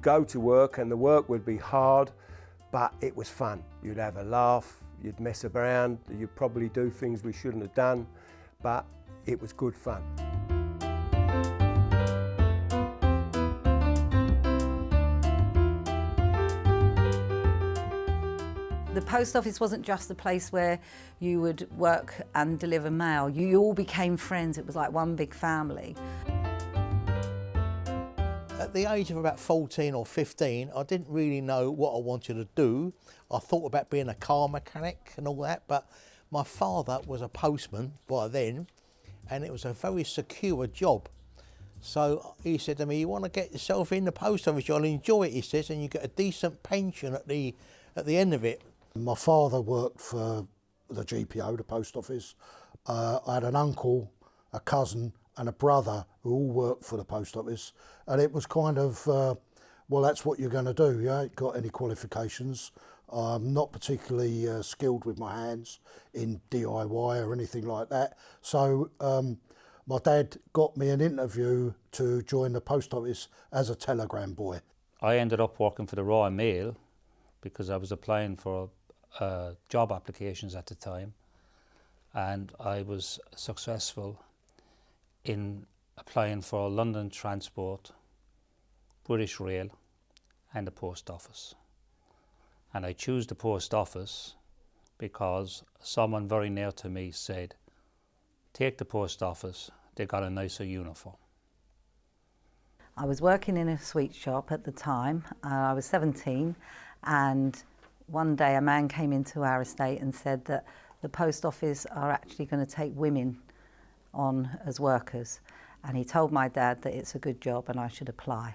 You'd go to work and the work would be hard, but it was fun. You'd have a laugh, you'd mess around, you'd probably do things we shouldn't have done, but it was good fun. The post office wasn't just a place where you would work and deliver mail. You all became friends. It was like one big family. At the age of about 14 or 15, I didn't really know what I wanted to do. I thought about being a car mechanic and all that, but my father was a postman by then, and it was a very secure job. So he said to me, you want to get yourself in the post office, you'll enjoy it, he says, and you get a decent pension at the, at the end of it. My father worked for the GPO, the post office. Uh, I had an uncle, a cousin and a brother who all worked for the post office. And it was kind of, uh, well, that's what you're going to do. You ain't got any qualifications. I'm not particularly uh, skilled with my hands in DIY or anything like that. So um, my dad got me an interview to join the post office as a telegram boy. I ended up working for the Royal Mail because I was applying for uh, job applications at the time and I was successful in applying for London Transport, British Rail and the Post Office. And I choose the Post Office because someone very near to me said, take the Post Office, they got a nicer uniform. I was working in a sweet shop at the time. Uh, I was 17 and one day a man came into our estate and said that the post office are actually going to take women on as workers and he told my dad that it's a good job and I should apply.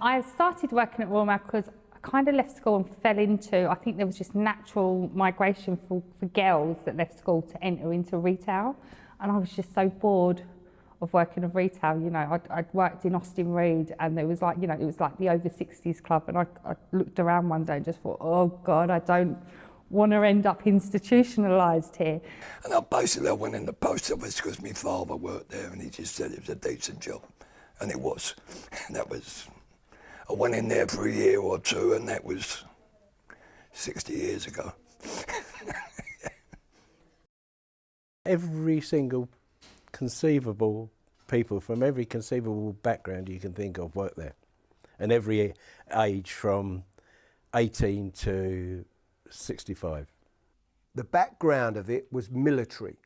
I started working at Royal Mail because I kind of left school and fell into, I think there was just natural migration for, for girls that left school to enter into retail and I was just so bored of working in retail. You know, I'd, I'd worked in Austin Reed and it was like, you know, it was like the over 60s club. And I, I looked around one day and just thought, oh God, I don't want to end up institutionalised here. And I basically went in the post office because my father worked there and he just said it was a decent job. And it was. And that was, I went in there for a year or two and that was 60 years ago. Every single conceivable people from every conceivable background you can think of work there. And every age from 18 to 65. The background of it was military.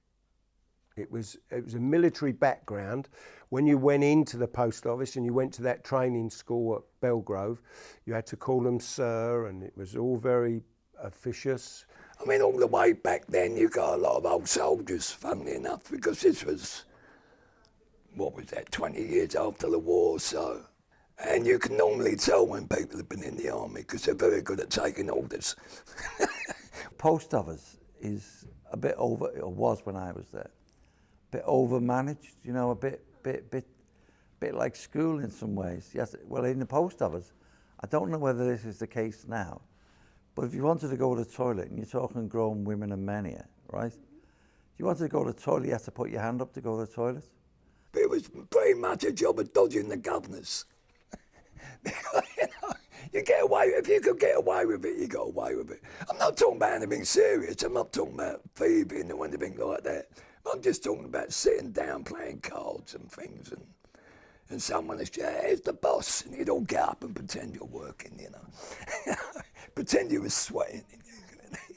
It was, it was a military background. When you went into the post office and you went to that training school at Belgrove, you had to call them sir and it was all very officious. I mean, all the way back then, you got a lot of old soldiers, funnily enough, because this was what was that, 20 years after the war, so. And you can normally tell when people have been in the army because they're very good at taking orders. Post office is a bit over, or was when I was there, a bit over-managed, you know, a bit, bit, bit, bit like school in some ways. Yes, well, in the post office, I don't know whether this is the case now, but if you wanted to go to the toilet, and you're talking grown women and men here, right? If you wanted to go to the toilet, you had to put your hand up to go to the toilet. It was pretty much a job of dodging the governors. you, get away, if you could get away with it, you got away with it. I'm not talking about anything serious, I'm not talking about thieving or anything like that. I'm just talking about sitting down playing cards and things and and someone is, yeah, here's the boss, and you'd all get up and pretend you're working, you know. pretend you were sweating.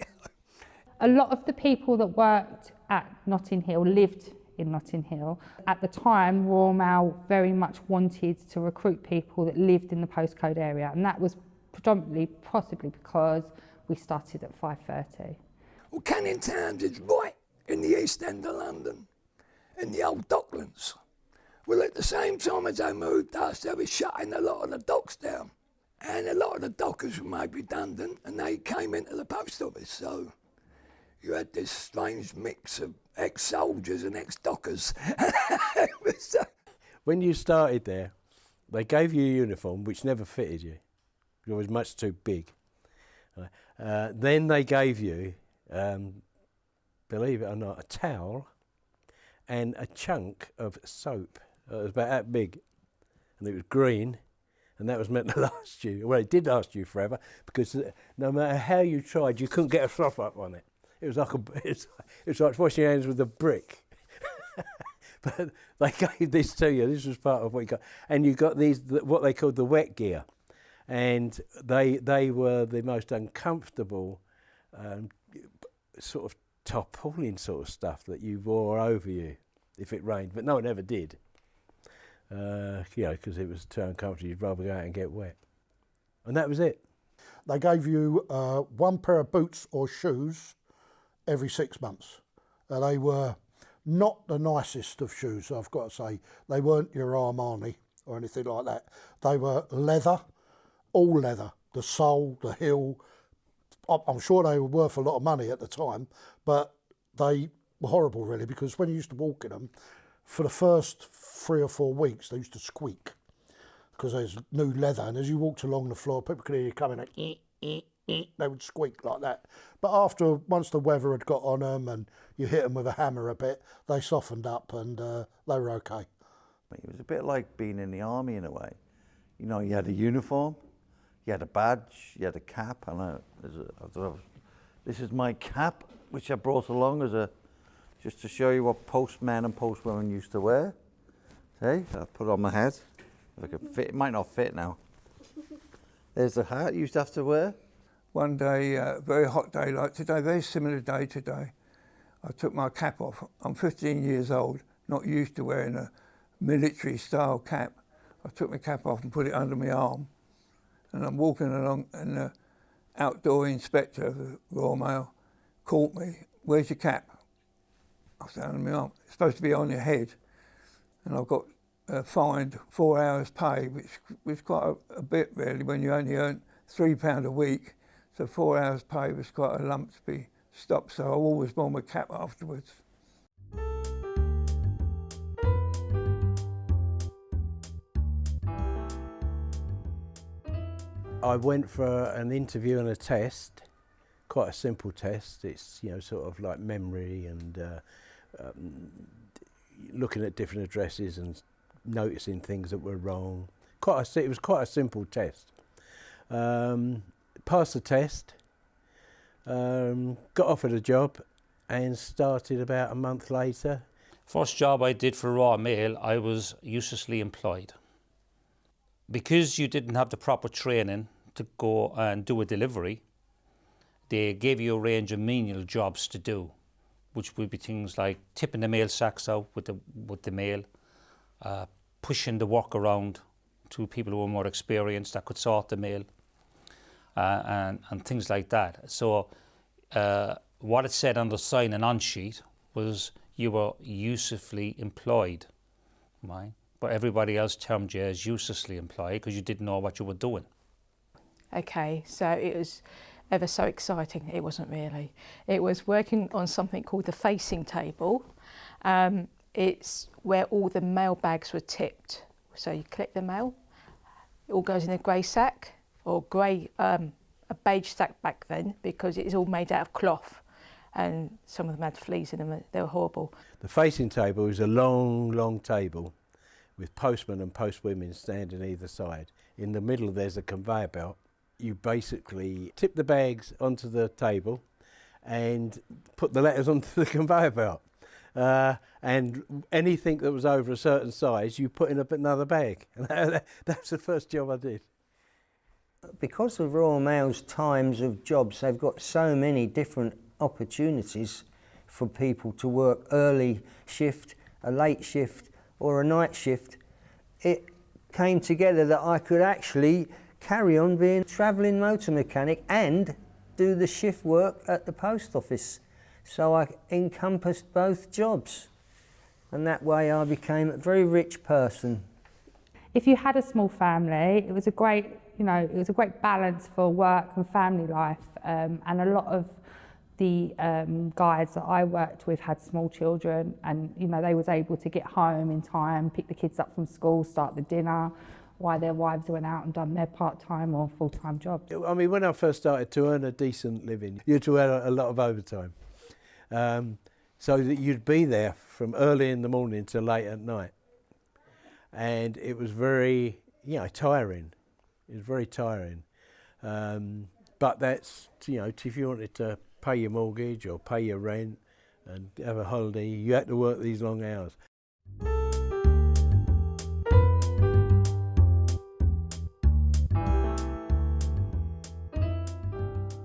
A lot of the people that worked at Notting Hill lived in Notting Hill. At the time, Royal Mail very much wanted to recruit people that lived in the postcode area, and that was predominantly possibly because we started at 5.30. Well, Canning Towns is right in the east end of London, in the old docklands. Well, at the same time as they moved us, they were shutting a lot of the docks down. And a lot of the dockers were made redundant, and they came into the post office, so you had this strange mix of ex-soldiers and ex-dockers. when you started there, they gave you a uniform which never fitted you. It was much too big. Uh, then they gave you, um, believe it or not, a towel and a chunk of soap. It was about that big. And it was green. and that was meant to last you. Well, it did last you forever because uh, no matter how you tried, you couldn't get a froth up on it. It was like a, it's, it was like washing your hands with a brick. but they gave this to you. This was part of what you got, and you got these what they called the wet gear, and they they were the most uncomfortable um, sort of tarpaulin sort of stuff that you wore over you if it rained, but no one ever did. Uh, you know, because it was too uncomfortable. You'd rather go out and get wet, and that was it. They gave you uh, one pair of boots or shoes every six months. Uh, they were not the nicest of shoes, I've got to say. They weren't your Armani or anything like that. They were leather, all leather, the sole, the heel. I'm sure they were worth a lot of money at the time, but they were horrible really because when you used to walk in them, for the first three or four weeks, they used to squeak because there's new leather. And as you walked along the floor, people could hear you coming, like, eh, eh, eh, they would squeak like that. But after, once the weather had got on them and you hit them with a hammer a bit, they softened up and uh, they were okay. It was a bit like being in the army in a way. You know, you had a uniform, you had a badge, you had a cap. I know, a, this is my cap, which I brought along as a, just to show you what postmen and postwomen used to wear. See, I put it on my head. If I could fit, it might not fit now. There's the hat you used to have to wear one day, uh, very hot day like today, very similar day today, I took my cap off. I'm 15 years old, not used to wearing a military style cap. I took my cap off and put it under my arm. And I'm walking along and the outdoor inspector of the Royal Mail caught me, where's your cap? I said, under my arm. It's supposed to be on your head. And I got uh, fined four hours pay, which was quite a, a bit really when you only earn three pound a week so four hours pay was quite a lump to be stopped, so I always wore my cap afterwards. I went for an interview and a test, quite a simple test. It's you know sort of like memory and uh, um, looking at different addresses and noticing things that were wrong. Quite a, it was quite a simple test. Um, passed the test, um, got offered a job, and started about a month later. First job I did for Royal Mail, I was uselessly employed. Because you didn't have the proper training to go and do a delivery, they gave you a range of menial jobs to do, which would be things like tipping the mail sacks out with the, with the mail, uh, pushing the work around to people who were more experienced that could sort the mail, uh, and, and things like that. So uh, what it said on the sign and on sheet was you were usefully employed, right? But everybody else termed you as uselessly employed because you didn't know what you were doing. Okay, so it was ever so exciting. It wasn't really. It was working on something called the facing table. Um, it's where all the mail bags were tipped. So you collect the mail, it all goes in a grey sack, or grey, um, a beige sack back then because it's all made out of cloth and some of them had fleas in them, they were horrible. The facing table is a long, long table with postmen and postwomen standing either side. In the middle there's a conveyor belt. You basically tip the bags onto the table and put the letters onto the conveyor belt. Uh, and anything that was over a certain size, you put in another bag. That's the first job I did because of Royal Mail's times of jobs, they've got so many different opportunities for people to work early shift, a late shift, or a night shift. It came together that I could actually carry on being a travelling motor mechanic and do the shift work at the post office. So I encompassed both jobs. And that way I became a very rich person. If you had a small family, it was a great you know, it was a great balance for work and family life. Um, and a lot of the um, guys that I worked with had small children and, you know, they was able to get home in time, pick the kids up from school, start the dinner, while their wives went out and done their part-time or full-time jobs. I mean, when I first started to earn a decent living, you had to earn a lot of overtime. Um, so that you'd be there from early in the morning to late at night. And it was very, you know, tiring It was very tiring. Um, but that's, you know, if you wanted to pay your mortgage or pay your rent and have a holiday, you had to work these long hours.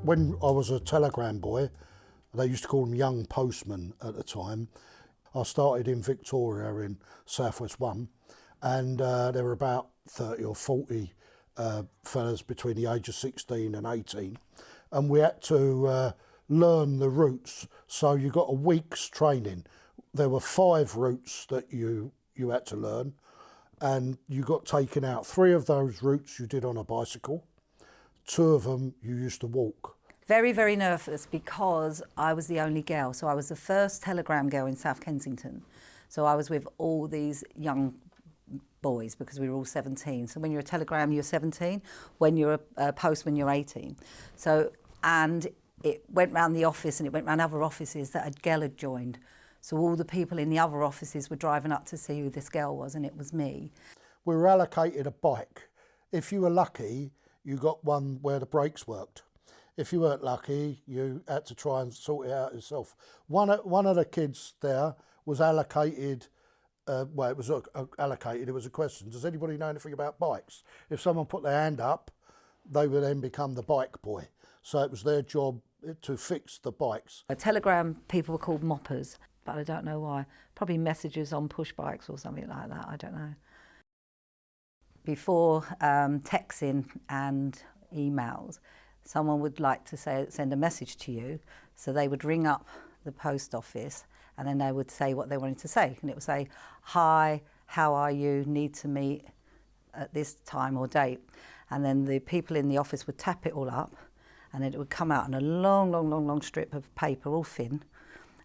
When I was a telegram boy, they used to call them young postmen at the time. I started in Victoria in Southwest One, and uh, there were about 30 or 40 uh, fellas between the age of 16 and 18, and we had to uh, learn the routes. So you got a week's training. There were five routes that you you had to learn, and you got taken out. Three of those routes you did on a bicycle. Two of them you used to walk. Very, very nervous because I was the only girl. So I was the first telegram girl in South Kensington. So I was with all these young boys because we were all 17. So when you're a telegram, you're 17. When you're a, a postman, you're 18. So, and it went round the office and it went round other offices that a girl had joined. So all the people in the other offices were driving up to see who this girl was, and it was me. We were allocated a bike. If you were lucky, you got one where the brakes worked. If you weren't lucky, you had to try and sort it out yourself. One of, one of the kids there was allocated, uh, well, it was uh, allocated, it was a question. Does anybody know anything about bikes? If someone put their hand up, they would then become the bike boy. So it was their job to fix the bikes. A telegram people were called moppers, but I don't know why. Probably messages on push bikes or something like that, I don't know. Before um, texting and emails, someone would like to say, send a message to you, so they would ring up the post office and then they would say what they wanted to say. And it would say, Hi, how are you? Need to meet at this time or date. And then the people in the office would tap it all up and then it would come out on a long, long, long, long strip of paper, all thin.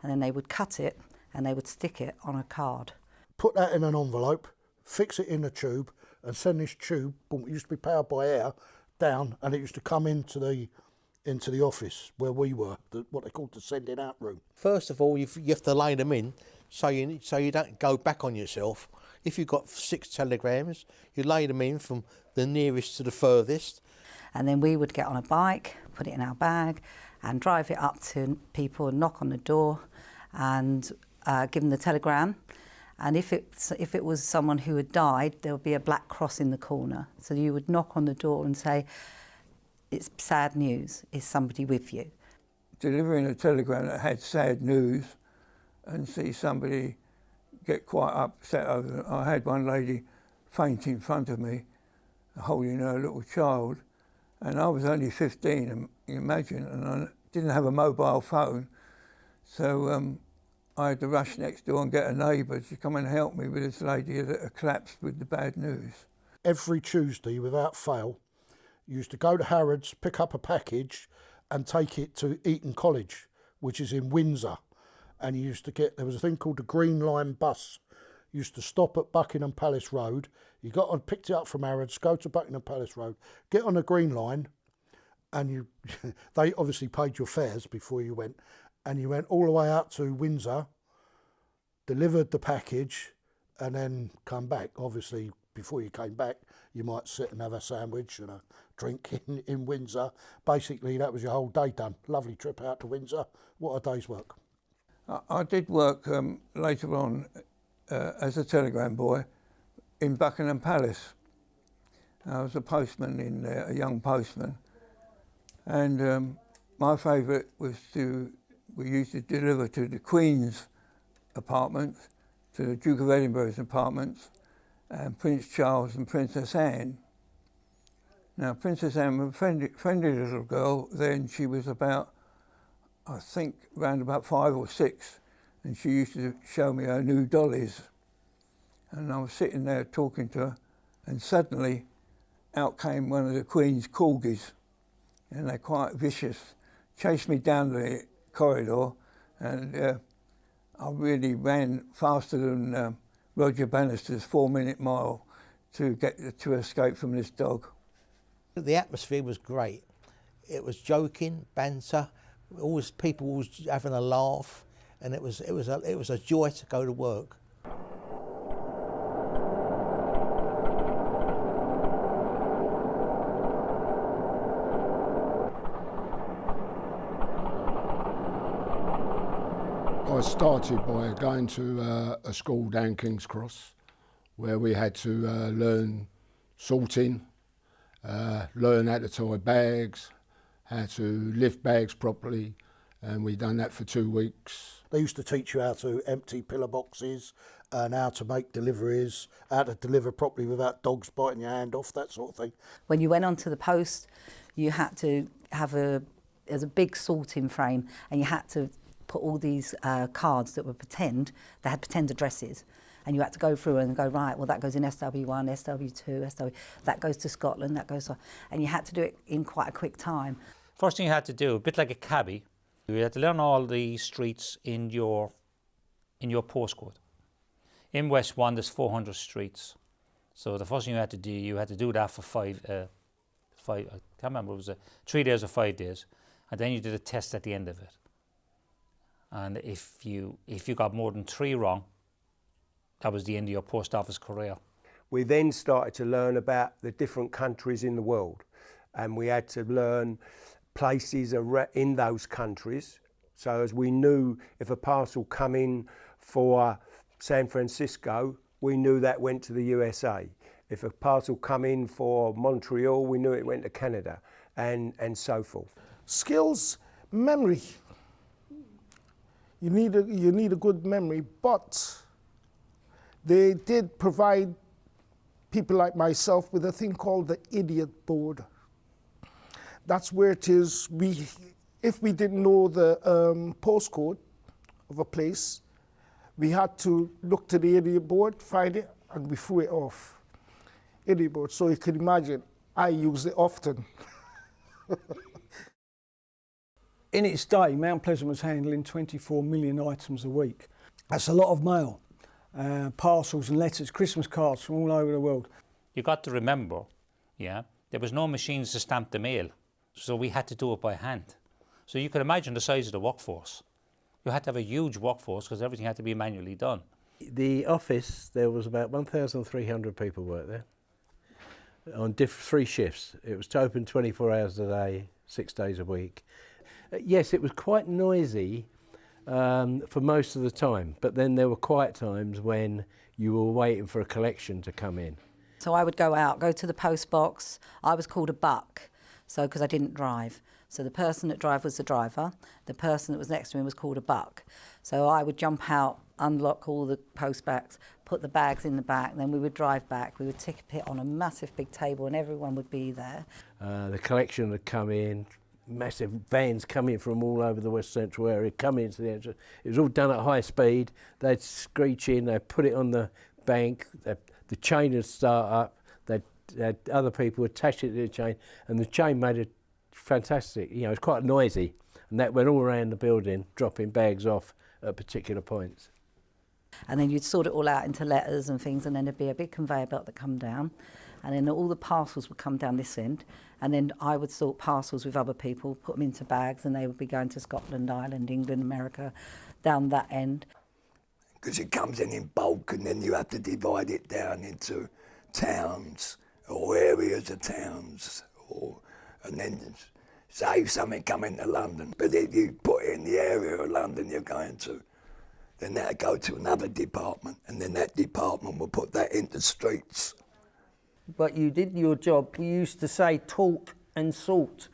And then they would cut it and they would stick it on a card. Put that in an envelope, fix it in a tube, and send this tube, it used to be powered by air, down and it used to come into the into the office where we were, the, what they called the sending out room. First of all, you you have to lay them in so you so you don't go back on yourself. If you've got six telegrams, you lay them in from the nearest to the furthest. And then we would get on a bike, put it in our bag, and drive it up to people and knock on the door and uh, give them the telegram. And if it, if it was someone who had died, there would be a black cross in the corner. So you would knock on the door and say, it's sad news, is somebody with you? Delivering a telegram that had sad news and see somebody get quite upset over it. I had one lady faint in front of me, holding her little child, and I was only 15, imagine, and I didn't have a mobile phone. So um, I had to rush next door and get a neighbour to come and help me with this lady that had collapsed with the bad news. Every Tuesday, without fail, used to go to Harrods, pick up a package, and take it to Eton College, which is in Windsor. And you used to get there was a thing called the Green Line bus. Used to stop at Buckingham Palace Road. You got on, picked it up from Harrods, go to Buckingham Palace Road, get on the Green Line, and you they obviously paid your fares before you went, and you went all the way out to Windsor, delivered the package, and then come back. Obviously, before you came back, you might sit and have a sandwich and a drink in, in Windsor. Basically, that was your whole day done. Lovely trip out to Windsor. What a day's work. I, I did work um, later on uh, as a telegram boy in Buckingham Palace. I was a postman in there, a young postman. And um, my favourite was to we used to deliver to the Queen's apartments, to the Duke of Edinburgh's apartments, and Prince Charles and Princess Anne. Now, Princess Anne was a friendly, friendly little girl then. She was about, I think, around about five or six, and she used to show me her new dollies. And I was sitting there talking to her, and suddenly out came one of the Queen's corgis, and they're quite vicious, chased me down the corridor, and uh, I really ran faster than uh, Roger Bannister's four-minute mile to get to escape from this dog. The atmosphere was great. It was joking, banter, always people always having a laugh, and it was it was a, it was a joy to go to work. I started by going to uh, a school down King's Cross where we had to uh, learn sorting, uh, learn how to tie bags, how to lift bags properly, and we'd done that for two weeks. They used to teach you how to empty pillar boxes and how to make deliveries, how to deliver properly without dogs biting your hand off, that sort of thing. When you went onto the post, you had to have a there's a big sorting frame, and you had to put all these uh, cards that were pretend. They had pretend addresses, and you had to go through and go right. Well, that goes in SW1, SW2, SW. That goes to Scotland. That goes, and you had to do it in quite a quick time. First thing you had to do, a bit like a cabbie, you had to learn all the streets in your in your postcode. In West One, there's 400 streets. So the first thing you had to do, you had to do that for five, uh, five. I can't remember. It was uh, three days or five days, and then you did a test at the end of it. And if you if you got more than three wrong, that was the end of your post office career. We then started to learn about the different countries in the world, and we had to learn places in those countries. So as we knew if a parcel come in for San Francisco, we knew that went to the USA. If a parcel come in for Montreal, we knew it went to Canada, and, and so forth. Skills, memory. You need, a, you need a good memory, but they did provide people like myself with a thing called the idiot board. That's where it is. We, if we didn't know the um, postcode of a place, we had to look to the idiot board, find it, and we threw it off. Idiot board. So you can imagine, I use it often. In its day, Mount Pleasant was handling 24 million items a week. That's a lot of mail, uh, parcels and letters, Christmas cards from all over the world. You've got to remember, yeah, there was no machines to stamp the mail, so we had to do it by hand. So you can imagine the size of the workforce. You had to have a huge workforce because everything had to be manually done. The office, there was about 1,300 people work there on diff- three shifts. It was open 24 hours a day, six days a week. Yes, it was quite noisy um, for most of the time, but then there were quiet times when you were waiting for a collection to come in. So I would go out, go to the post box. I was called a buck, so because I didn't drive. So the person that drove was the driver. The person that was next to me was called a buck. So I would jump out, unlock all the post bags, put the bags in the back, then we would drive back. We would tick it on a massive big table and everyone would be there. Uh, the collection would come in, massive vans coming from all over the west central area, coming into the entrance. It was all done at high speed. They'd screech in, they'd put it on the bank, the chain would start up, they'd, they'd, other people attach it to the chain, and the chain made a fantastic. You know, it's quite noisy, and that went all around the building, dropping bags off at particular points. And then you'd sort it all out into letters and things, and then there'd be a big conveyor belt that come down, and then all the parcels would come down this end, and then I would sort parcels with other people, put them into bags, and they would be going to Scotland, Ireland, England, America, down that end. Because it comes in in bulk, and then you have to divide it down into towns or areas of towns, or and then say something coming to London. But if you put it in the area of London you're going to, then that'll go to another department, and then that department will put that into streets. But you did your job. We used to say talk and salt.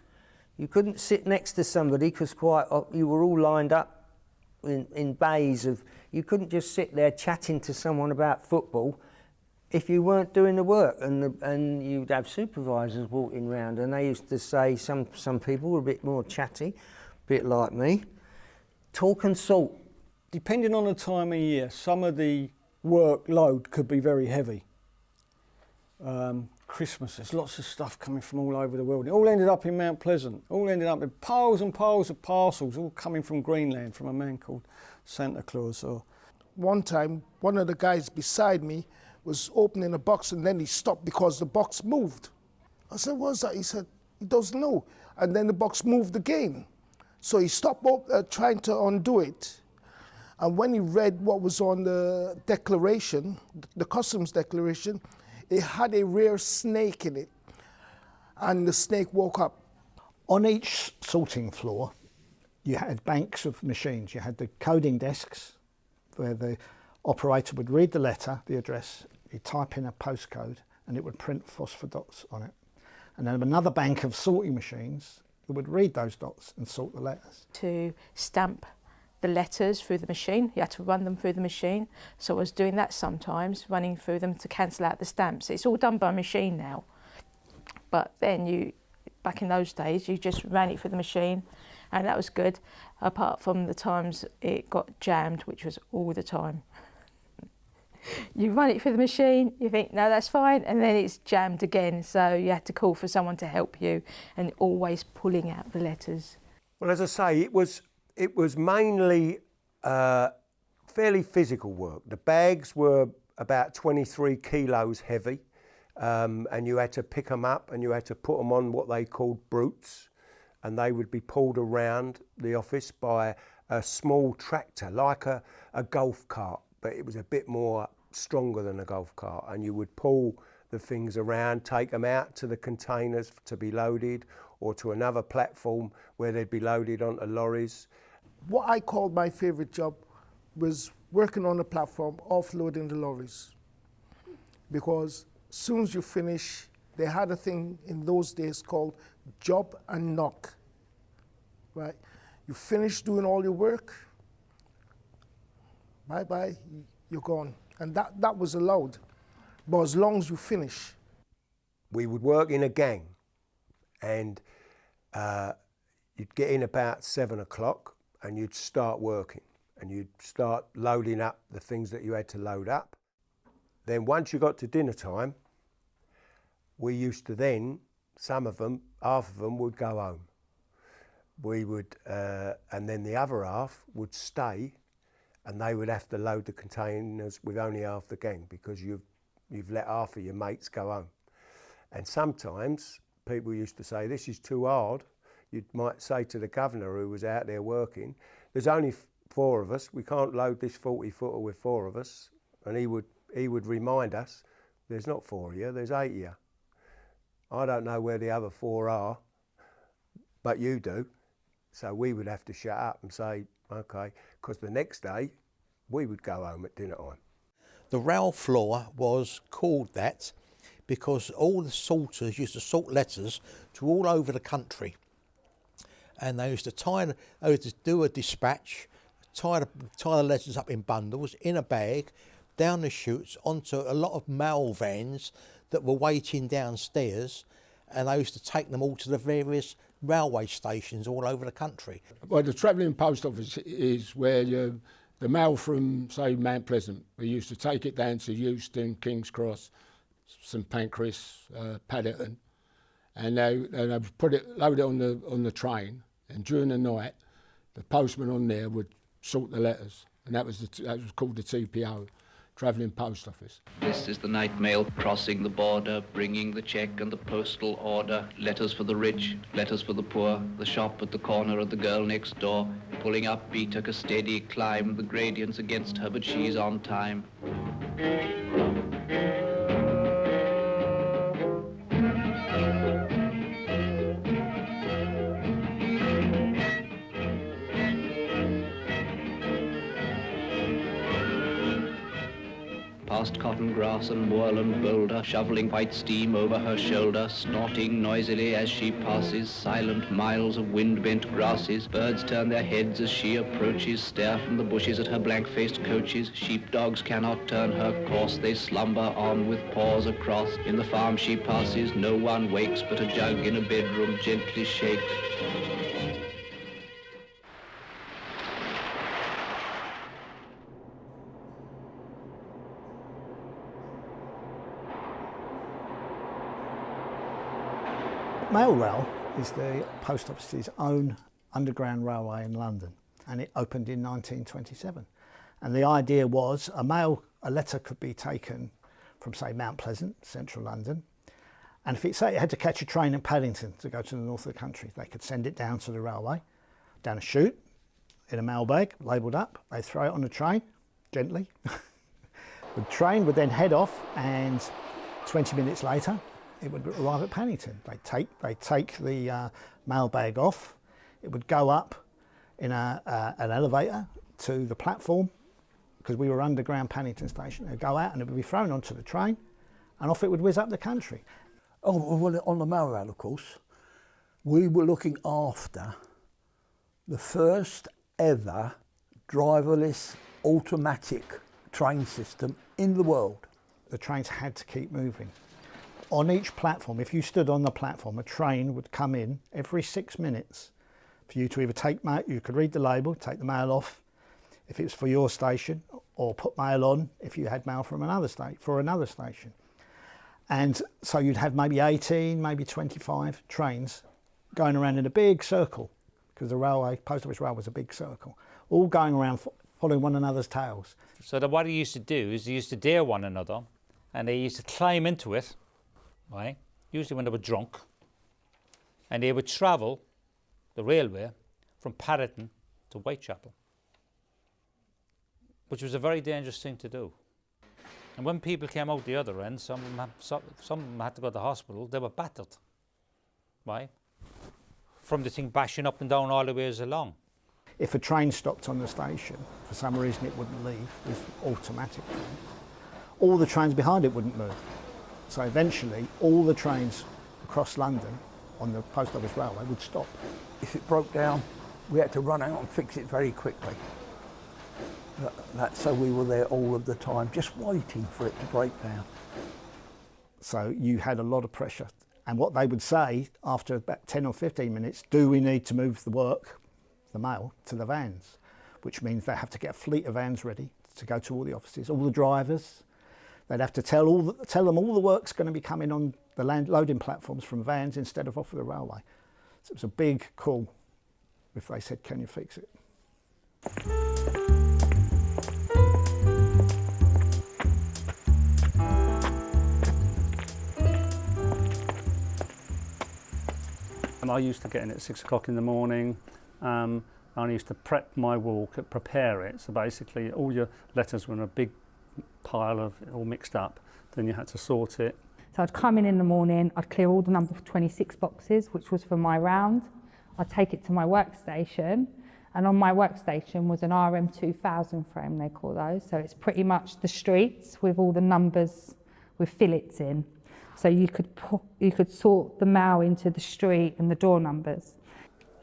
You couldn't sit next to somebody because quite you were all lined up in, in bays of. You couldn't just sit there chatting to someone about football if you weren't doing the work and the, and you'd have supervisors walking around and they used to say some some people were a bit more chatty a bit like me talk and salt depending on the time of year some of the workload could be very heavy um, Christmas there's lots of stuff coming from all over the world it all ended up in Mount Pleasant all ended up with piles and piles of parcels all coming from Greenland from a man called Santa Claus or one time one of the guys beside me was opening a box and then he stopped because the box moved. I said, what's that? He said, he doesn't know. And then the box moved again. So he stopped uh, trying to undo it. And when he read what was on the declaration, the customs declaration, it had a rare snake in it. And the snake woke up. On each sorting floor, you had banks of machines. You had the coding desks where the operator would read the letter, the address, you type in a postcode and it would print phosphor dots on it. And then another bank of sorting machines that would read those dots and sort the letters. To stamp the letters through the machine, you had to run them through the machine. So I was doing that sometimes, running through them to cancel out the stamps. It's all done by machine now. But then you, back in those days, you just ran it through the machine and that was good, apart from the times it got jammed, which was all the time. you run it through the machine, you think, no, that's fine, and then it's jammed again. So you had to call for someone to help you and always pulling out the letters. Well, as I say, it was, it was mainly uh, fairly physical work. The bags were about 23 kilos heavy, um, and you had to pick them up and you had to put them on what they called brutes, and they would be pulled around the office by a small tractor, like a, a golf cart, but it was a bit more stronger than a golf cart. And you would pull the things around, take them out to the containers to be loaded, or to another platform where they'd be loaded onto lorries. What I called my favourite job was working on the platform, offloading the lorries. Because as soon as you finish, they had a thing in those days called job and knock. Right? You finish doing all your work, bye bye, you're gone. And that, that was allowed. But as long as you finish. We would work in a gang and uh, you'd get in about seven o'clock and you'd start working and you'd start loading up the things that you had to load up. Then once you got to dinner time, we used to then, some of them, half of them would go home. We would, uh, and then the other half would stay and they would have to load the containers with only half the gang because you've, you've let half of your mates go home. And sometimes people used to say, this is too hard. You might say to the governor who was out there working, there's only four of us, we can't load this 40 footer with four of us. And he would, he would remind us, there's not four of you, there's eight of you. I don't know where the other four are, but you do. So we would have to shut up and say, okay, because the next day we would go home at dinner time. The rail floor was called that because all the sorters used to sort letters to all over the country. And they used to tie, they used to do a dispatch, tie the, tie the letters up in bundles, in a bag, down the chutes, onto a lot of mail vans that were waiting downstairs. And they used to take them all to the various railway stations all over the country. Well, the travelling post office is where you, the mail from, say, Mount Pleasant, we used to take it down to Euston, King's Cross, St Pancras, uh, Paddington, and they, and they put it, load it on the, on the train, and during the night, the postman on there would sort the letters, and that was, the, that was called the TPO. Travelling Post Office. This is the night mail crossing the border, bringing the check and the postal order, letters for the rich, letters for the poor, the shop at the corner of the girl next door, pulling up Beattock a steady climb, the gradients against her, but she's on time. Past cotton grass and moorland boulder, shoveling white steam over her shoulder, snorting noisily as she passes, silent miles of wind-bent grasses. Birds turn their heads as she approaches, stare from the bushes at her blank-faced coaches. Sheepdogs cannot turn her course, they slumber on with paws across. In the farm she passes, no one wakes, but a jug in a bedroom gently shakes. Mailrail is the post office's own underground railway in London and it opened in 1927. And the idea was a mail, a letter could be taken from say Mount Pleasant, central London, and if it say it had to catch a train in Paddington to go to the north of the country, they could send it down to the railway, down a chute, in a mail bag, labelled up, they throw it on the train, gently. the train would then head off and 20 minutes later it would arrive at Paddington. They take they take the uh, mailbag off. It would go up in a, uh, an elevator to the platform because we were underground Paddington Station. It'd go out and it would be thrown onto the train and off it would whiz up the country. Oh, well, on the mail route, of course, we were looking after the first ever driverless automatic train system in the world. The trains had to keep moving. On each platform, if you stood on the platform, a train would come in every six minutes for you to either take mail, you could read the label, take the mail off, if it was for your station, or put mail on if you had mail from another state for another station. And so you'd have maybe 18, maybe 25 trains going around in a big circle because the railway, post office rail was a big circle, all going around following one another's tails. So that what he used to do is he used to dare one another and they used to climb into it, right? Usually when they were drunk. And they would travel the railway from Paddington to Whitechapel, which was a very dangerous thing to do. And when people came out the other end, some of them, had, some, some of them had to go to the hospital, they were battered, right? From the thing bashing up and down all the ways along. If a train stopped on the station, for some reason it wouldn't leave with automatic all the trains behind it wouldn't move. So eventually all the trains across London on the post office railway would stop. If it broke down, we had to run out and fix it very quickly. That, so we were there all of the time, just waiting for it to break down. So you had a lot of pressure. And what they would say after about 10 or 15 minutes, do we need to move the work, the mail, to the vans? Which means they have to get a fleet of vans ready to go to all the offices, all the drivers. They'd have to tell, all the, tell them all the work's going to be coming on the land loading platforms from vans instead of off of the railway. So it was a big call if they said, can you fix it? I used to get in at six o'clock in the morning. Um, I used to prep my walk, prepare it. So basically, all your letters were in a big pile of all mixed up, then you had to sort it. So I'd come in in the morning, I'd clear all the number 26 boxes, which was for my round. I'd take it to my workstation, and on my workstation was an RM2000 frame, they call those. So it's pretty much the streets with all the numbers with fillets in. So you could, put, you could sort the mail into the street and the door numbers.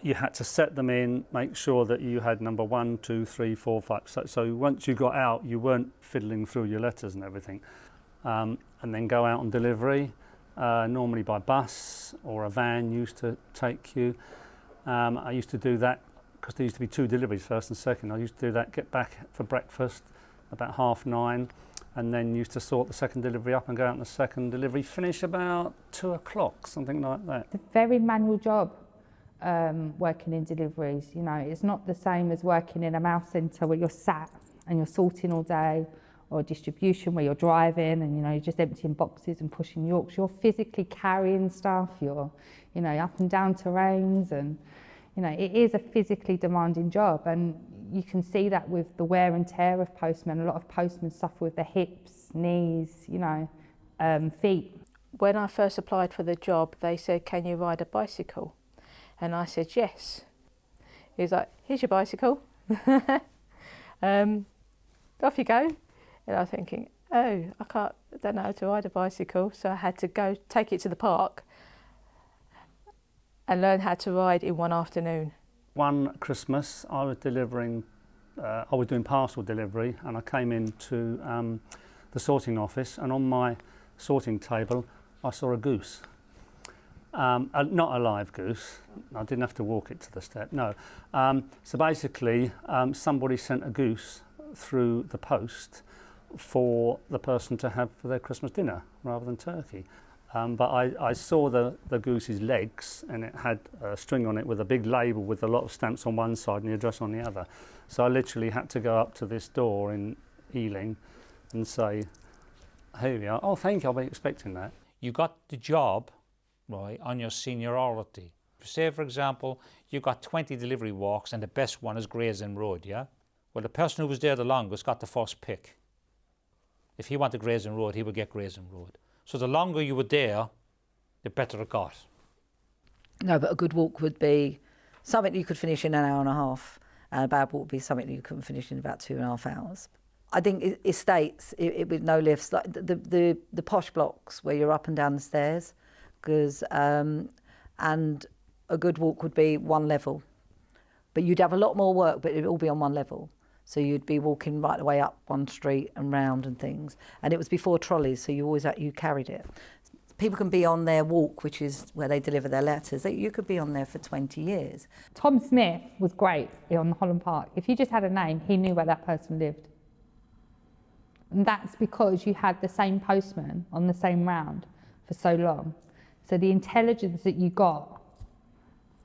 You had to set them in, make sure that you had number one, two, three, four, five. So, so once you got out, you weren't fiddling through your letters and everything. Um, and then go out on delivery, uh, normally by bus or a van used to take you. Um, I used to do that because there used to be two deliveries, first and second. I used to do that, get back for breakfast about half nine, and then used to sort the second delivery up and go out on the second delivery, finish about two o'clock, something like that. It's a very manual job um, working in deliveries. You know, it's not the same as working in a mail centre where you're sat and you're sorting all day or distribution where you're driving and you know you're just emptying boxes and pushing yorks you're physically carrying stuff you're you know up and down terrains and you know it is a physically demanding job. And you can see that with the wear and tear of postmen. A lot of postmen suffer with their hips knees you know um, feet. When I first applied for the job they said can you ride a bicycle and I said yes he was like here's your bicycle um, off you go and I was thinking, oh, I can't, I don't know how to ride a bicycle, so I had to go take it to the park and learn how to ride in one afternoon. One Christmas, I was delivering, uh, I was doing parcel delivery, and I came into um, the sorting office, and on my sorting table, I saw a goose. Um, uh, not a live goose. I didn't have to walk it to the step. No. Um, so basically, um, somebody sent a goose through the post for the person to have for their Christmas dinner rather than turkey. Um, but I, I saw the, the goose's legs and it had a string on it with a big label with a lot of stamps on one side and the address on the other. So I literally had to go up to this door in Ealing and say, here we are. Oh, thank you, I'll be expecting that. You got the job, right, on your seniority. Say, for example, you got 20 delivery walks and the best one is Gray's Inn Road, yeah? Well, the person who was there the longest got the first pick. If he wanted Gray's Inn Road, he would get Gray's Inn Road. So the longer you were there, the better it got. No, but a good walk would be something you could finish in an hour and a half. and a bad walk would be something you couldn't finish in about two and a half hours. I think estates it, it, with no lifts, like the, the the posh blocks where you're up and down the stairs, because um, and a good walk would be one level, but you'd have a lot more work, but it'd all be on one level. So you'd be walking right the way up one street and round and things, and it was before trolleys, so you always you carried it. People can be on their walk, which is where they deliver their letters. You could be on there for 20 years. Tom Smith was great on Holland Park. If you just had a name, he knew where that person lived. And that's because you had the same postman on the same round for so long. So the intelligence that you got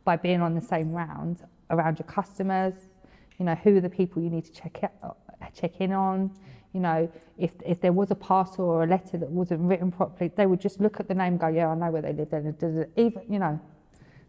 by being on the same round around your customers, you know, who are the people you need to check, check in on, you know, if, if there was a parcel or a letter that wasn't written properly, they would just look at the name go, yeah, I know where they live. Even, you know,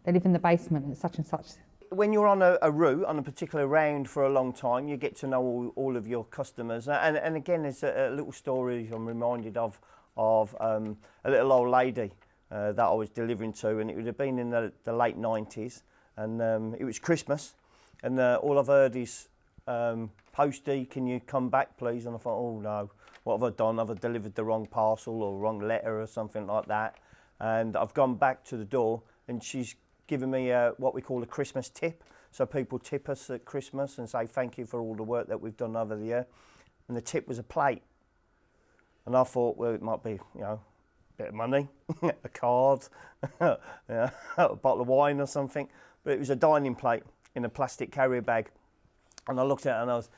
they live in the basement at such and such when you're on a, a, route, on a particular round for a long time, you get to know all, all of your customers. And, and again, there's a, a little story I'm reminded of, of um, a little old lady uh, that I was delivering to, and it would have been in the, the late 90s, and um, it was Christmas, and uh, all I've heard is, um, Postie, can you come back, please? And I thought, oh no, what have I done? Have I delivered the wrong parcel or wrong letter or something like that? And I've gone back to the door, and she's given me a, what we call a Christmas tip. So people tip us at Christmas and say thank you for all the work that we've done over the year. And the tip was a plate. And I thought, well, it might be, you know, bit of money, a card, a bottle of wine or something. But it was a dining plate in a plastic carrier bag. And I looked at it and I was,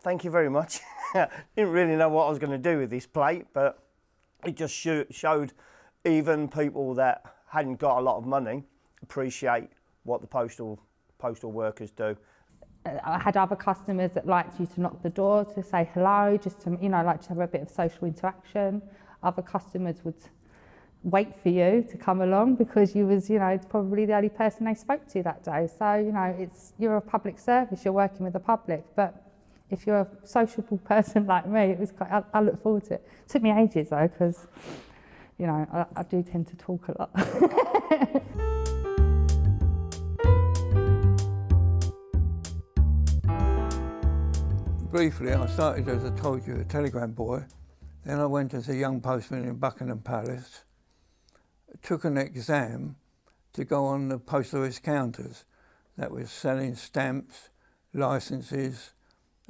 thank you very much. Didn't really know what I was going to do with this plate, but it just showed even people that hadn't got a lot of money appreciate what the postal postal workers do. I had other customers that liked you to knock the door to say hello, just to you know like to have a bit of social interaction. Other customers would wait for you to come along because you was you know probably the only person they spoke to that day. So you know it's you're a public service, you're working with the public, but if you're a sociable person like me, it was quite, I, I look forward to it. it. Took me ages though because you know I, I do tend to talk a lot. briefly, I started, as I told you, a telegram boy. Then I went as a young postman in Buckingham Palace, took an exam to go on the post office counters. That was selling stamps, licenses,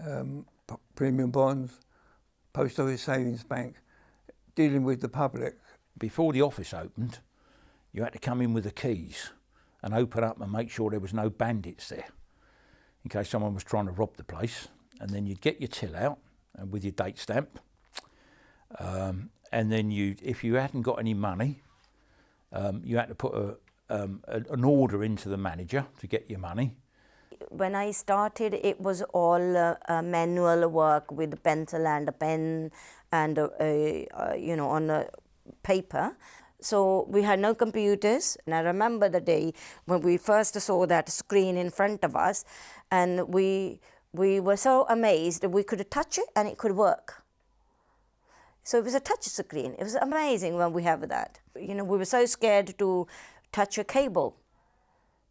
um, premium bonds, post office savings bank, dealing with the public. Before the office opened, you had to come in with the keys and open up and make sure there was no bandits there in case someone was trying to rob the place and then you'd get your till out and with your date stamp. Um, and then you, if you hadn't got any money, um, you had to put a, um, a, an order into the manager to get your money. When I started, it was all uh, manual work with a pencil and a pen and, a, a, you know, on a paper. So we had no computers. And I remember the day when we first saw that screen in front of us and we we were so amazed that we could touch it and it could work. So it was a touch screen. It was amazing when we have that. You know, we were so scared to touch a cable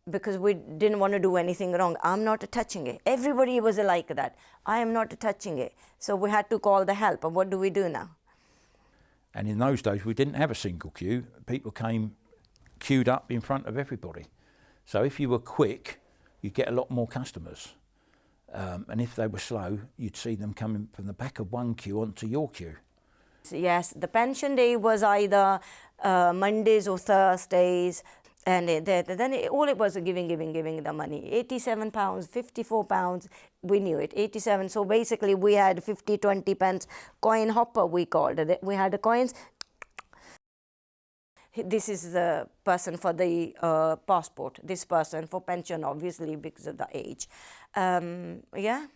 because we didn't want to do anything wrong. I'm not touching it. Everybody was like that. I am not touching it. So we had to call the help. And what do we do now? And in those days, we didn't have a single queue. People came queued up in front of everybody. So if you were quick, you'd get a lot more customers. Um, and if they were slow, you'd see them coming from the back of one queue onto your queue. Yes, the pension day was either uh, Mondays or Thursdays, and it, then it, all it was giving, giving, giving the money. 87 pounds, 54 pounds, we knew it, 87. So basically we had 50, 20 pence coin hopper, we called it. We had the coins, this is the person for the uh, passport, this person for pension, obviously, because of the age. Um, yeah,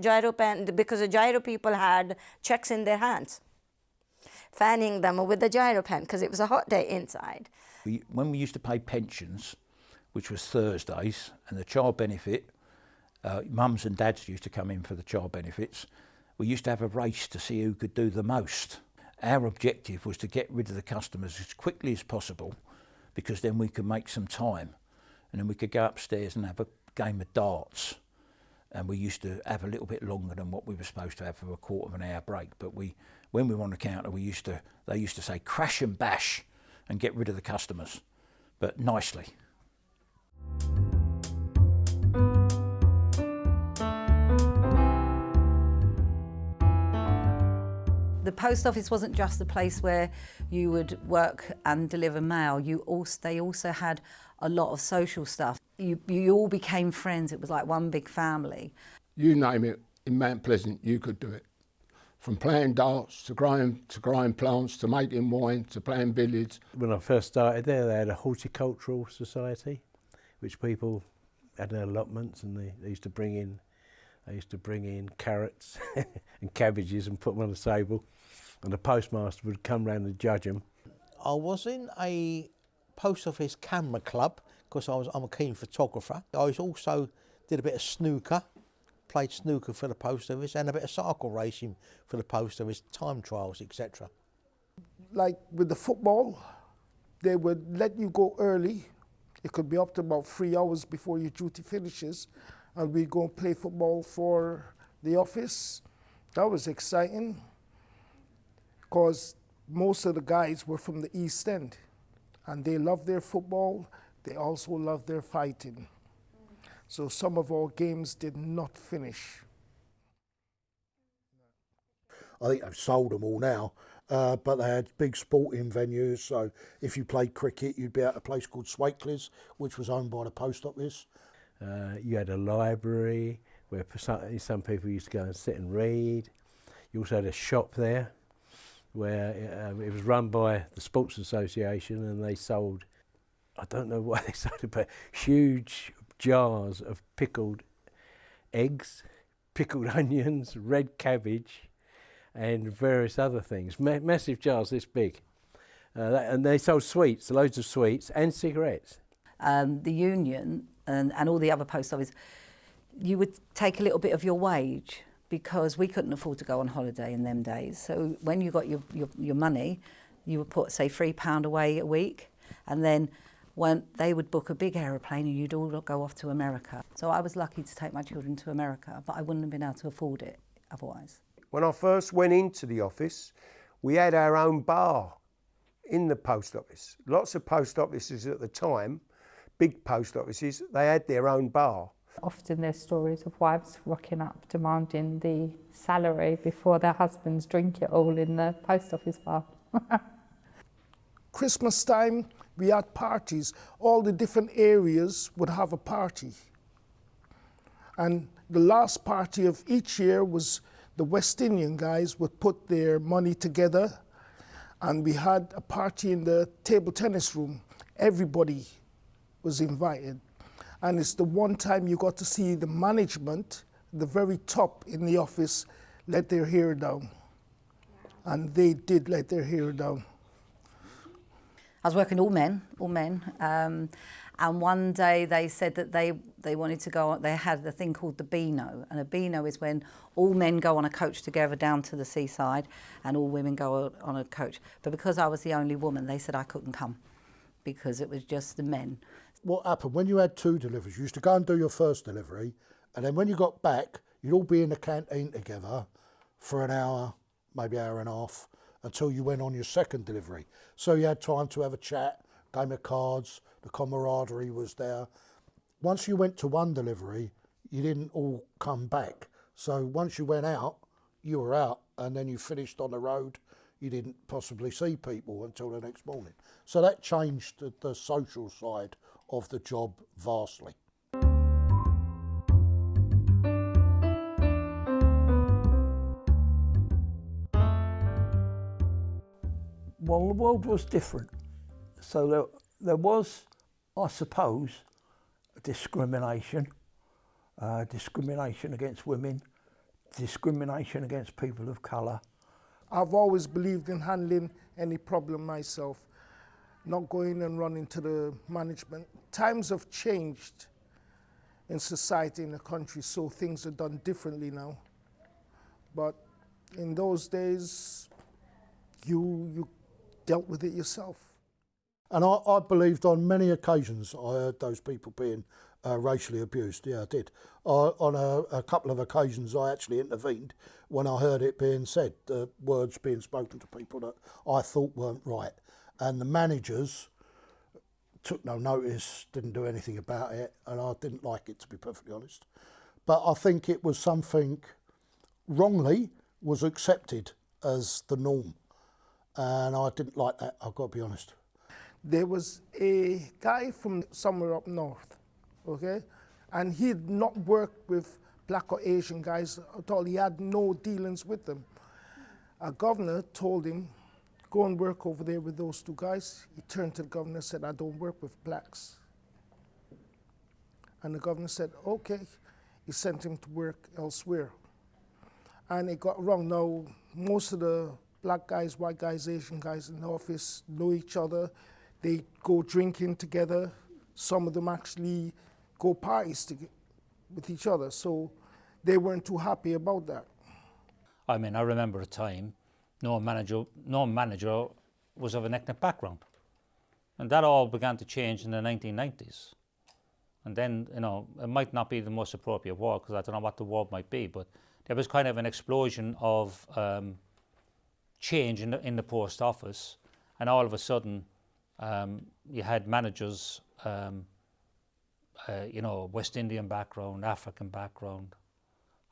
giro pen, because the giro people had checks in their hands, fanning them with the giro pen because it was a hot day inside. We, when we used to pay pensions, which was Thursdays, and the child benefit, uh, mums and dads used to come in for the child benefits, we used to have a race to see who could do the most. Our objective was to get rid of the customers as quickly as possible because then we could make some time and then we could go upstairs and have a game of darts and we used to have a little bit longer than what we were supposed to have for a quarter of an hour break. But we, when we were on the counter, we used to they used to say crash and bash, and get rid of the customers, but nicely. The post office wasn't just a place where you would work and deliver mail. You also, they also had a lot of social stuff. You, you all became friends. It was like one big family. You name it, in Mount Pleasant, you could do it. From playing darts to growing, to growing plants to making wine to playing billiards. When I first started there, they had a horticultural society, which people had their allotments and they, they used to bring in they used to bring in carrots and cabbages and put them on the table, and the postmaster would come round and judge them. I was in a post office camera club because I was I'm a keen photographer. I was also did a bit of snooker, played snooker for the post office, and a bit of cycle racing for the post office, time trials, etc. Like with the football, they would let you go early. It could be up to about three hours before your duty finishes, and we'd go and play football for the office. That was exciting because most of the guys were from the East End and they loved their football. They also loved their fighting. So some of our games did not finish. I think they've sold them all now, uh, but they had big sporting venues. So if you played cricket, you'd be at a place called Swakeleys, which was owned by the post office. Uh, you had a library where some, some people used to go and sit and read. You also had a shop there where um, it was run by the Sports Association and they sold, I don't know why they sold it, but huge jars of pickled eggs, pickled onions, red cabbage, and various other things. Ma massive jars this big. Uh, that, and they sold sweets, loads of sweets, and cigarettes. Um, the union and, and all the other post office, you would take a little bit of your wage because we couldn't afford to go on holiday in them days. So when you got your, your, your money, you would put, say, £3 away a week, and then when they would book a big aeroplane and you'd all go off to America. So I was lucky to take my children to America, but I wouldn't have been able to afford it otherwise. When I first went into the office, we had our own bar in the post office. Lots of post offices at the time, big post offices, they had their own bar. Often there's stories of wives rocking up demanding the salary before their husbands drink it all in the post office bar. Christmas time, we had parties. All the different areas would have a party. And the last party of each year was the West Indian guys would put their money together and we had a party in the table tennis room. Everybody was invited. And it's the one time you got to see the management, the very top in the office, let their hair down. And they did let their hair down. I was working all men, all men. Um, and one day they said that they, they wanted to go, they had a thing called the Beano. And a Beano is when all men go on a coach together down to the seaside and all women go on a coach. But because I was the only woman, they said I couldn't come because it was just the men. What happened when you had two deliveries? You used to go and do your first delivery, and then when you got back, you'd all be in the canteen together for an hour, maybe hour and a half, until you went on your second delivery. So you had time to have a chat, game of cards, the camaraderie was there. Once you went to one delivery, you didn't all come back. So once you went out, you were out, and then you finished on the road. You didn't possibly see people until the next morning. So that changed the, the social side of the job vastly. Well, the world was different. So there, there was, I suppose, discrimination, uh, discrimination against women, discrimination against people of colour. I've always believed in handling any problem myself, not going and running to the management. Times have changed in society, in the country, so things are done differently now. But in those days, you, you dealt with it yourself. And I, I believed on many occasions I heard those people being uh, racially abused. Yeah, I did. Uh, on a, a couple of occasions, I actually intervened when I heard it being said, uh, words being spoken to people that I thought weren't right. And the managers took no notice, didn't do anything about it, and I didn't like it, to be perfectly honest. But I think it was something wrongly was accepted as the norm. And I didn't like that, I've got to be honest. There was a guy from somewhere up north, okay? And he'd not worked with black or Asian guys at all. He had no dealings with them. A governor told him, go and work over there with those two guys. He turned to the governor and said, I don't work with blacks. And the governor said, okay. He sent him to work elsewhere. And it got wrong. Now, most of the black guys, white guys, Asian guys in the office know each other. They go drinking together. Some of them actually go parties to, with each other. So they weren't too happy about that. I mean, I remember a time no manager, no manager was of an ethnic background. And that all began to change in the 1990s. And then, you know, it might not be the most appropriate word because I don't know what the word might be, but there was kind of an explosion of um, change in the, in the post office. And all of a sudden, um, you had managers, um, uh, you know, West Indian background, African background,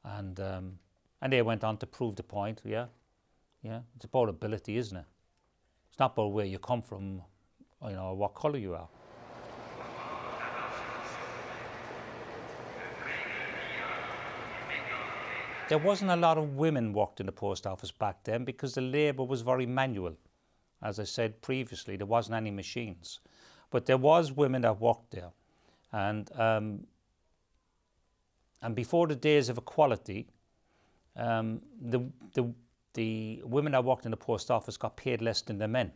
and um, and they went on to prove the point. Yeah, yeah, it's about ability, isn't it? It's not about where you come from, you know, what colour you are. There wasn't a lot of women worked in the post office back then because the labour was very manual. As I said previously, there wasn't any machines. But there was women that worked there. And, um, and before the days of equality, um, the, the, the women that worked in the post office got paid less than the men.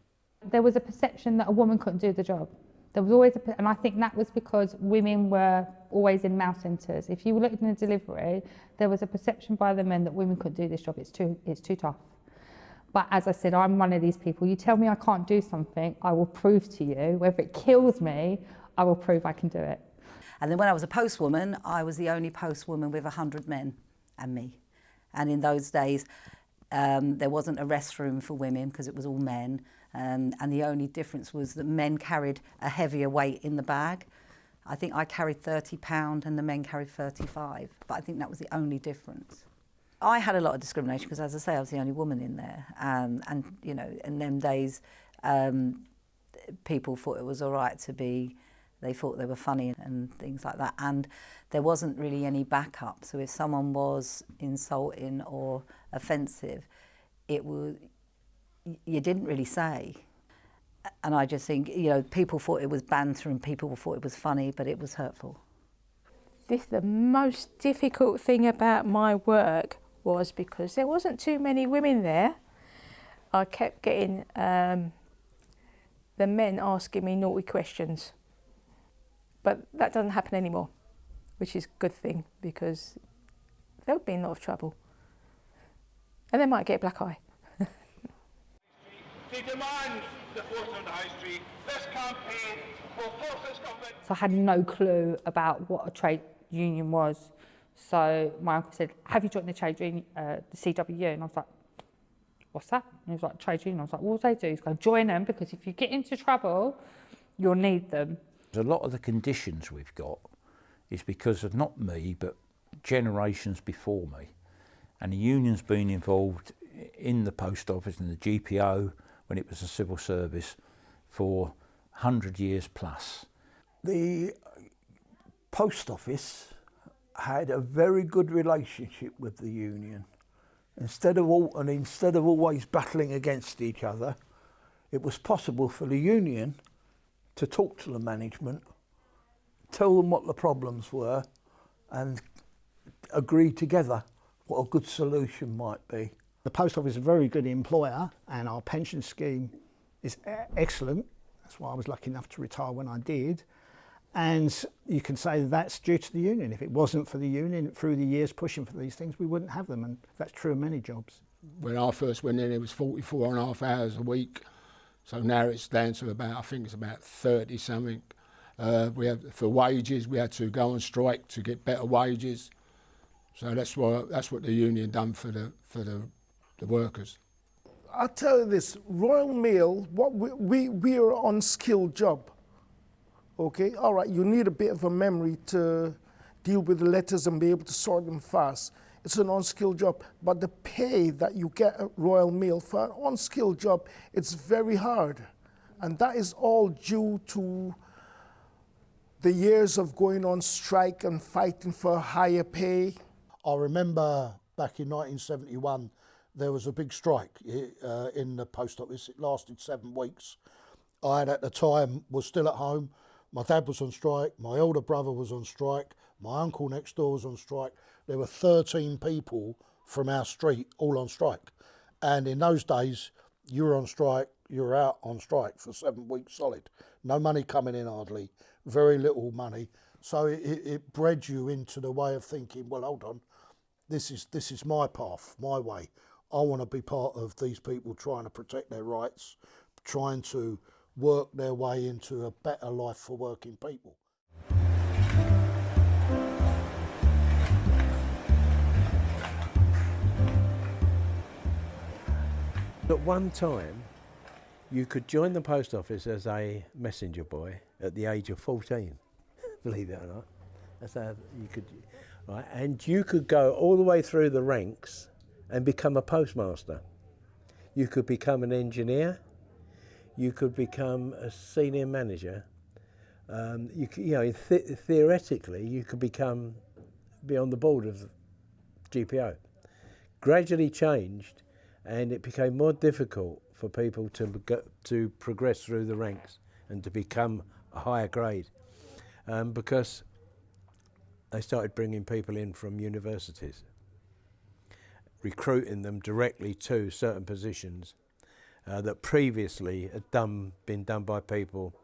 There was a perception that a woman couldn't do the job. There was always, a, and I think that was because women were always in male centres. If you looked in the delivery, there was a perception by the men that women couldn't do this job. It's too, it's too tough. But as I said, I'm one of these people. You tell me I can't do something, I will prove to you. Whether it kills me, I will prove I can do it. And then when I was a postwoman, I was the only postwoman with 100 men and me. And in those days, um, there wasn't a restroom for women because it was all men. Um, and the only difference was that men carried a heavier weight in the bag. I think I carried 30 pound and the men carried 35, but I think that was the only difference. I had a lot of discrimination because, as I say, I was the only woman in there. Um, and, you know, in them days, um, people thought it was all right to be, they thought they were funny and things like that. And there wasn't really any backup. So if someone was insulting or offensive, it was, you didn't really say. And I just think, you know, people thought it was banter and people thought it was funny, but it was hurtful. This the most difficult thing about my work was because there wasn't too many women there. I kept getting um, the men asking me naughty questions. But that doesn't happen anymore, which is a good thing because there would be a lot of trouble. And they might get a black eye. She demands the force on the high street. This campaign will force this government. So I had no clue about what a trade union was. So my uncle said, have you joined the trade union, uh, the CWU? And I was like, what's that? And he was like, trade union. I was like, what do they do? He's going, join them because if you get into trouble, you'll need them. A lot of the conditions we've got is because of not me, but generations before me. And the union's been involved in the post office and the GPO when it was a civil service for 100 years plus. The post office had a very good relationship with the union. Instead of all, and instead of always battling against each other, it was possible for the union to talk to the management, tell them what the problems were, and agree together what a good solution might be. The post office is a very good employer and our pension scheme is excellent. That's why I was lucky enough to retire when I did. And you can say that's due to the union. If it wasn't for the union through the years pushing for these things, we wouldn't have them. And that's true of many jobs. When I first went in, it was 44 and a half hours a week. So now it's down to about, I think it's about 30 something. Uh, we had for wages, we had to go on strike to get better wages. So that's what that's what the union done for the for the, the workers. I'll tell you this, Royal Mail, what we, we, we are on skilled job. Okay, all right, you need a bit of a memory to deal with the letters and be able to sort them fast. It's an unskilled job, but the pay that you get at Royal Mail for an unskilled job, it's very hard. And that is all due to the years of going on strike and fighting for higher pay. I remember back in 1971, there was a big strike uh, in the post office. It lasted seven weeks. I had at the time was still at home. My dad was on strike. My older brother was on strike. My uncle next door was on strike. There were 13 people from our street all on strike. And in those days, you were on strike, you were out on strike for seven weeks solid. No money coming in hardly, very little money. So it, it bred you into the way of thinking, well, hold on, this is, this is my path, my way. I want to be part of these people trying to protect their rights, trying to work their way into a better life for working people. At one time, you could join the post office as a messenger boy at the age of 14, believe it or not. That's how you could, right? And you could go all the way through the ranks and become a postmaster. You could become an engineer. You could become a senior manager. Um, you, you know, th theoretically, you could become be on the board of GPO. Gradually changed and it became more difficult for people to to progress through the ranks and to become a higher grade um, because they started bringing people in from universities, recruiting them directly to certain positions uh, that previously had done, been done by people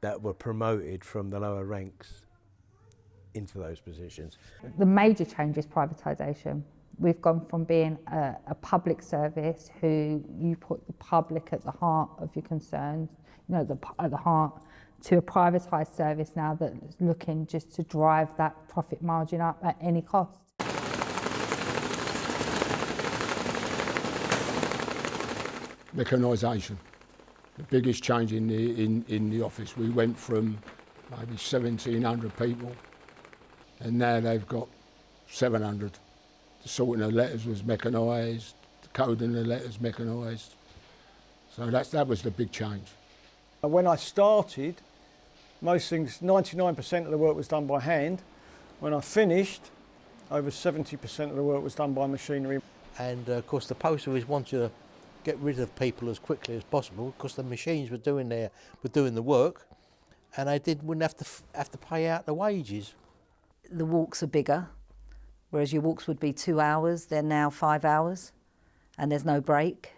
that were promoted from the lower ranks into those positions. The major change is privatisation. We've gone from being a, a, public service who you put the public at the heart of your concerns, you know, the, at the heart, to a privatised service now that's looking just to drive that profit margin up at any cost. Mechanisation, the biggest change in the, in, in the office. We went from maybe 1,700 people and now they've got 700 the sorting of letters was mechanised, the coding of the letters mechanised. So that's, that was the big change. When I started, most things, 99% of the work was done by hand. When I finished, over 70% of the work was done by machinery. And uh, of course the post office wanted to get rid of people as quickly as possible because the machines were doing their were doing the work and they did wouldn't have to have to pay out the wages. The walks are bigger, whereas your walks would be two hours, they're now five hours, and there's no break.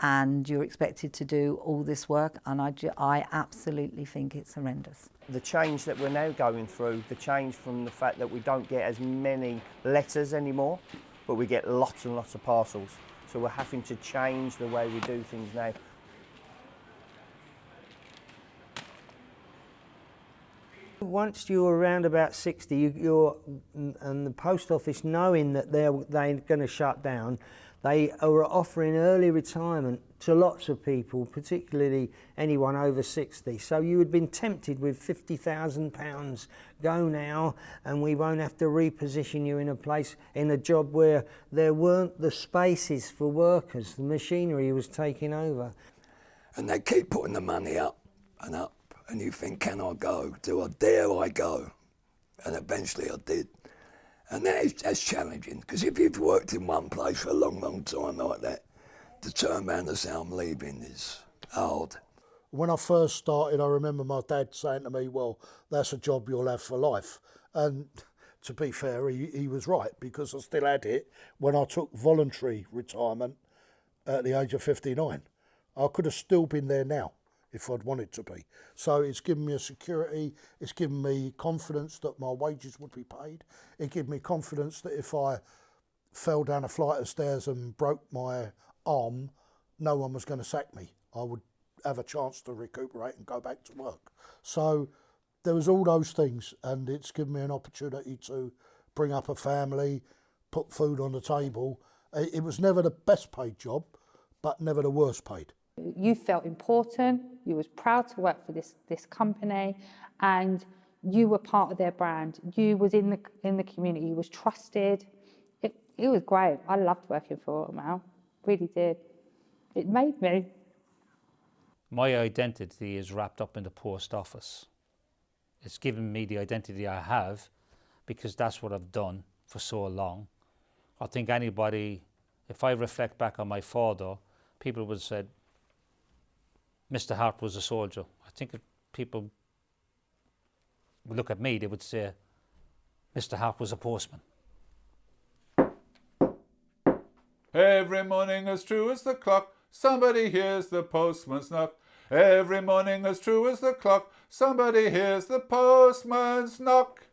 And you're expected to do all this work, and I, I absolutely think it's horrendous. The change that we're now going through, the change from the fact that we don't get as many letters anymore, but we get lots and lots of parcels. So we're having to change the way we do things now. Once you're around about 60, you, you're, and the post office knowing that they're, they're going to shut down, they are offering early retirement to lots of people, particularly anyone over 60. So you had been tempted with £50,000, go now, and we won't have to reposition you in a place, in a job where there weren't the spaces for workers. The machinery was taking over. And they keep putting the money up and up and you think, can I go? Do I dare I go? And eventually I did. And that's challenging, because if you've worked in one place for a long, long time like that, to turn around and say I'm leaving is hard. When I first started, I remember my dad saying to me, well, that's a job you'll have for life. And to be fair, he, he was right, because I still had it when I took voluntary retirement at the age of 59. I could have still been there now if I'd wanted to be. So it's given me a security, it's given me confidence that my wages would be paid. It gave me confidence that if I fell down a flight of stairs and broke my arm, no one was going to sack me. I would have a chance to recuperate and go back to work. So there was all those things, and it's given me an opportunity to bring up a family, put food on the table. It, it was never the best paid job, but never the worst paid. You felt important, you was proud to work for this, this company and you were part of their brand. You was in the, in the community, you was trusted. It, it was great. I loved working for Royal Mail, really did. It made me. My identity is wrapped up in the post office. It's given me the identity I have because that's what I've done for so long. I think anybody, if I reflect back on my father, people would have said, Mr. Hart was a soldier. I think if people would look at me, they would say, Mr. Hart was a postman. Every morning as true as the clock, somebody hears the postman's knock. Every morning as true as the clock, somebody hears the postman's knock.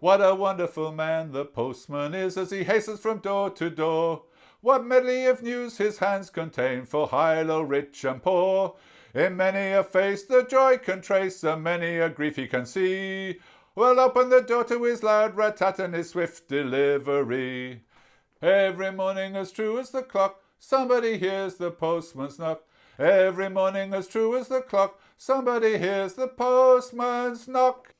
What a wonderful man the postman is as he hastens from door to door. What medley of news his hands contain for high, low, rich and poor. In many a face the joy can trace, and many a grief he can see. Well, open the door to his loud rat-tat and his swift delivery. Every morning as true as the clock, somebody hears the postman's knock. Every morning as true as the clock, somebody hears the postman's knock.